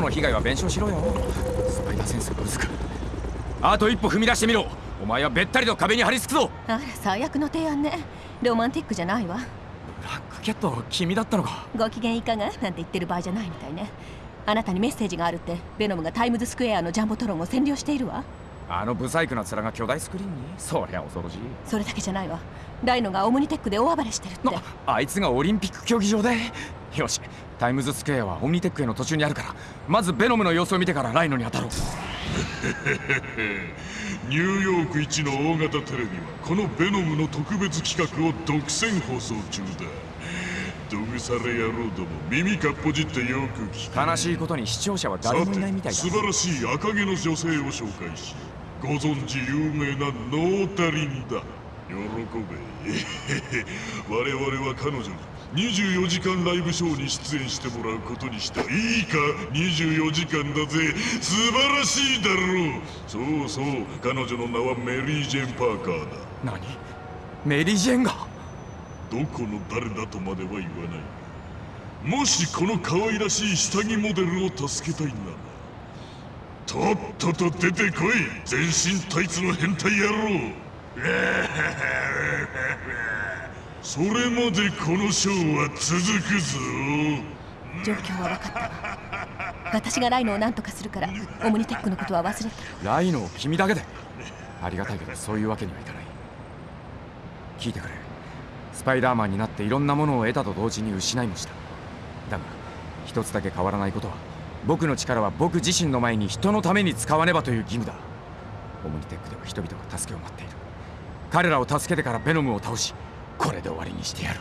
被害は弁償しろよ。スパイダーセンスがうずくあと一歩踏み出してみろ。お前はべったりと壁に張り付くぞ。あら最悪の提案ね。ロマンティックじゃないわ。ブラックキャット君だったのか。ご機嫌いかが？なんて言ってる場合じゃないみたいね。あなたにメッセージがあるってベノムがタイムズスクエアのジャンボトロンを占領しているわ。あのブサイクな面が巨大スクリーンに。そりゃ恐ろしい。それだけじゃないわ。ライノがオムニテックで大暴れしてるって。なあいつがオリンピック競技場で。よしタイムズスクエアはオムニテックへの途中にあるからまずベノムの様子を見てからライノに当たろう。ニューヨーク一の大型テレビはこのベノムの特別企画を独占放送中だ。ドグサレ野郎ども耳かっぽじってよく聞く。悲しいことに視聴者は誰さもいないみたいだ。て素晴らしい赤毛の女性を紹介しご存知有名なノータリンだ喜べ我々は彼女に24時間ライブショーに出演してもらうことにしたいいか24時間だぜ。素晴らしいだろう。そうそう彼女の名はメリー・ジェン・パーカーだ。何メリー・ジェンがどこの誰だとまでは言わない。もしこの可愛らしい下着モデルを助けたいならとっとと出てこい。全身タイツの変態野郎。それまでこのショーは続くぞ状況は分かった。わ私がライノを何とかするからオムニテックのことは忘れて。ライノを君だけでありがたいけどそういうわけにはいかない。聞いてくれ。スパイダーマンになっていろんなものを得たと同時に失いもした。だが一つだけ変わらないことは僕の力は僕自身の前に人のために使わねばという義務だ。オムニテックでは人々が助けを待っている。彼らを助けてからベノムを倒しこれで終わりにしてやる。